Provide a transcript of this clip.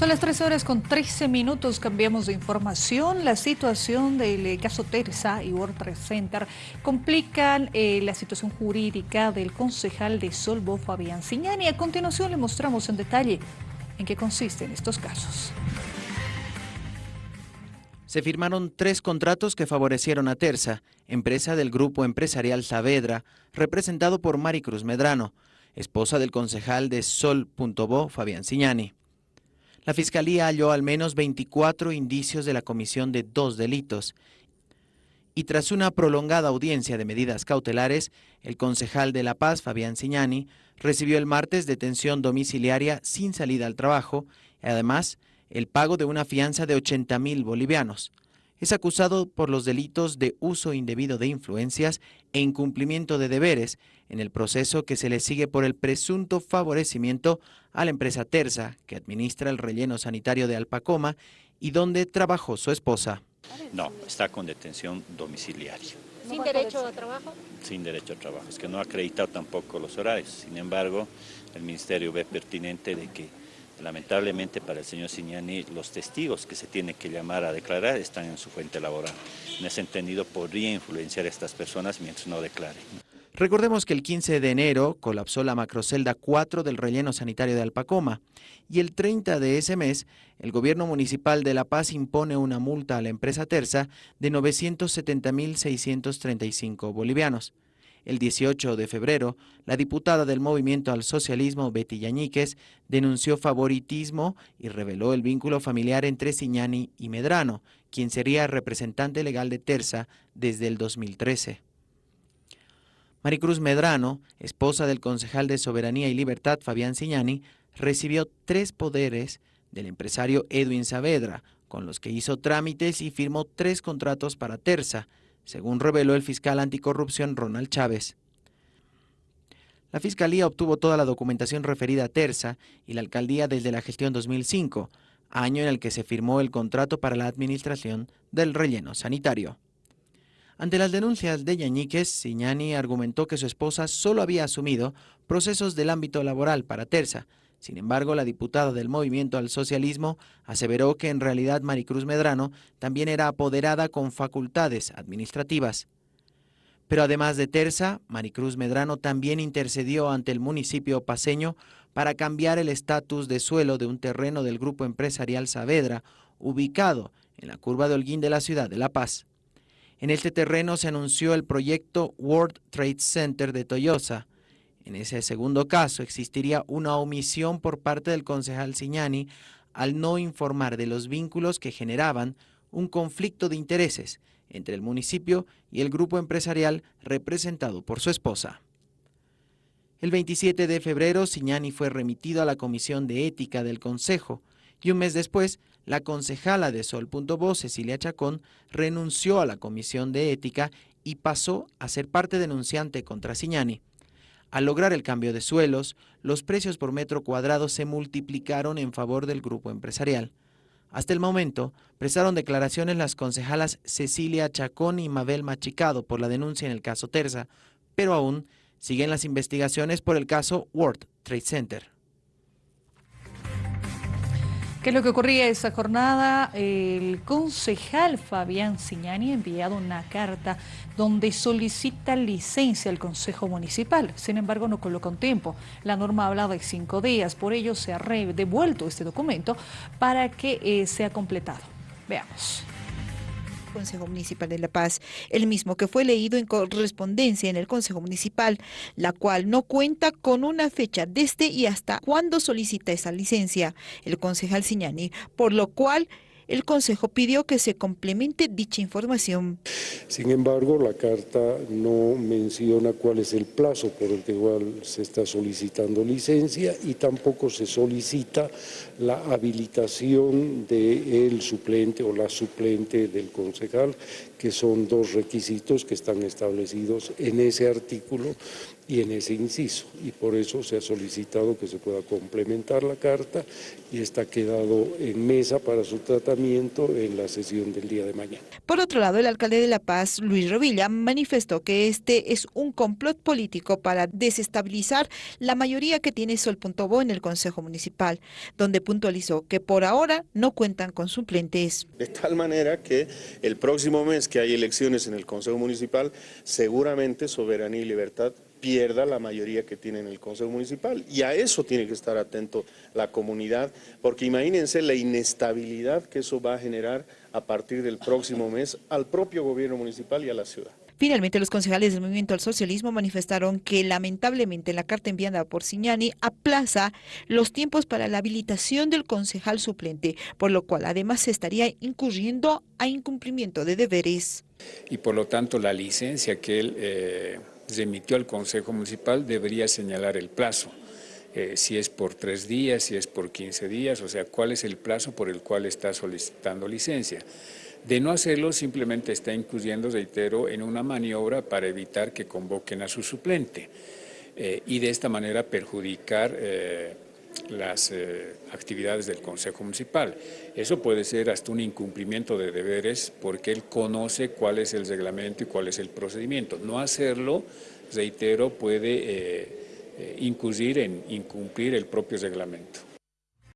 Son las 13 horas con 13 minutos, cambiamos de información. La situación del eh, caso Terza y World Center complican eh, la situación jurídica del concejal de Solvo, Fabián Ciñani. A continuación le mostramos en detalle en qué consisten estos casos. Se firmaron tres contratos que favorecieron a Terza, empresa del grupo empresarial Saavedra, representado por Maricruz Medrano, esposa del concejal de Sol.bo, Fabián Ciñani. La Fiscalía halló al menos 24 indicios de la comisión de dos delitos y tras una prolongada audiencia de medidas cautelares, el concejal de La Paz, Fabián Ciñani, recibió el martes detención domiciliaria sin salida al trabajo y además el pago de una fianza de 80 mil bolivianos. Es acusado por los delitos de uso indebido de influencias e incumplimiento de deberes en el proceso que se le sigue por el presunto favorecimiento a la empresa Terza, que administra el relleno sanitario de Alpacoma y donde trabajó su esposa. No, está con detención domiciliaria. ¿Sin derecho a trabajo? Sin derecho a trabajo. Es que no ha acreditado tampoco los horarios. Sin embargo, el Ministerio ve pertinente de que Lamentablemente para el señor Signani los testigos que se tienen que llamar a declarar están en su fuente laboral. En ese entendido podría influenciar a estas personas mientras no declaren. Recordemos que el 15 de enero colapsó la macrocelda 4 del relleno sanitario de Alpacoma y el 30 de ese mes el gobierno municipal de La Paz impone una multa a la empresa Terza de 970.635 bolivianos. El 18 de febrero, la diputada del Movimiento al Socialismo, Betty Yañíquez, denunció favoritismo y reveló el vínculo familiar entre Siñani y Medrano, quien sería representante legal de Terza desde el 2013. Maricruz Medrano, esposa del concejal de Soberanía y Libertad Fabián Siñani, recibió tres poderes del empresario Edwin Saavedra, con los que hizo trámites y firmó tres contratos para Terza, según reveló el fiscal anticorrupción Ronald Chávez. La Fiscalía obtuvo toda la documentación referida a Terza y la Alcaldía desde la gestión 2005, año en el que se firmó el contrato para la administración del relleno sanitario. Ante las denuncias de Yañíquez, Siñani argumentó que su esposa solo había asumido procesos del ámbito laboral para Terza, sin embargo, la diputada del Movimiento al Socialismo aseveró que en realidad Maricruz Medrano también era apoderada con facultades administrativas. Pero además de Terza, Maricruz Medrano también intercedió ante el municipio paseño para cambiar el estatus de suelo de un terreno del grupo empresarial Saavedra, ubicado en la curva de Holguín de la ciudad de La Paz. En este terreno se anunció el proyecto World Trade Center de Toyosa, en ese segundo caso, existiría una omisión por parte del concejal Siñani al no informar de los vínculos que generaban un conflicto de intereses entre el municipio y el grupo empresarial representado por su esposa. El 27 de febrero, Siñani fue remitido a la Comisión de Ética del Consejo y un mes después, la concejala de Sol.bo, Cecilia Chacón, renunció a la Comisión de Ética y pasó a ser parte denunciante contra Siñani. Al lograr el cambio de suelos, los precios por metro cuadrado se multiplicaron en favor del grupo empresarial. Hasta el momento, prestaron declaraciones las concejalas Cecilia Chacón y Mabel Machicado por la denuncia en el caso Terza, pero aún siguen las investigaciones por el caso World Trade Center. ¿Qué es lo que ocurría esa jornada? El concejal Fabián Siñani ha enviado una carta donde solicita licencia al Consejo Municipal. Sin embargo, no coloca un tiempo. La norma habla de cinco días, por ello se ha devuelto este documento para que eh, sea completado. Veamos. Consejo Municipal de La Paz, el mismo que fue leído en correspondencia en el Consejo Municipal, la cual no cuenta con una fecha desde y hasta cuándo solicita esa licencia el concejal Siñani, por lo cual el Consejo pidió que se complemente dicha información. Sin embargo, la carta no menciona cuál es el plazo por el que igual se está solicitando licencia y tampoco se solicita la habilitación del suplente o la suplente del concejal, que son dos requisitos que están establecidos en ese artículo y en ese inciso. Y por eso se ha solicitado que se pueda complementar la carta y está quedado en mesa para su tratamiento en la sesión del día de mañana. Por otro lado, el alcalde de La Paz, Luis Rovilla, manifestó que este es un complot político para desestabilizar la mayoría que tiene Sol.bo en el Consejo Municipal, donde puntualizó que por ahora no cuentan con suplentes. De tal manera que el próximo mes que hay elecciones en el Consejo Municipal, seguramente Soberanía y Libertad pierda la mayoría que tiene en el Consejo Municipal. Y a eso tiene que estar atento la comunidad, porque imagínense la inestabilidad que eso va a generar a partir del próximo mes al propio gobierno municipal y a la ciudad. Finalmente, los concejales del Movimiento al Socialismo manifestaron que lamentablemente la carta enviada por Signani aplaza los tiempos para la habilitación del concejal suplente, por lo cual además se estaría incurriendo a incumplimiento de deberes. Y por lo tanto la licencia que él eh, remitió al Consejo Municipal debería señalar el plazo. Eh, si es por tres días, si es por 15 días, o sea, cuál es el plazo por el cual está solicitando licencia. De no hacerlo, simplemente está incluyendo, reitero, en una maniobra para evitar que convoquen a su suplente eh, y de esta manera perjudicar eh, las actividades del Consejo Municipal. Eso puede ser hasta un incumplimiento de deberes porque él conoce cuál es el reglamento y cuál es el procedimiento. No hacerlo, reitero, puede eh, incurrir en incumplir el propio reglamento.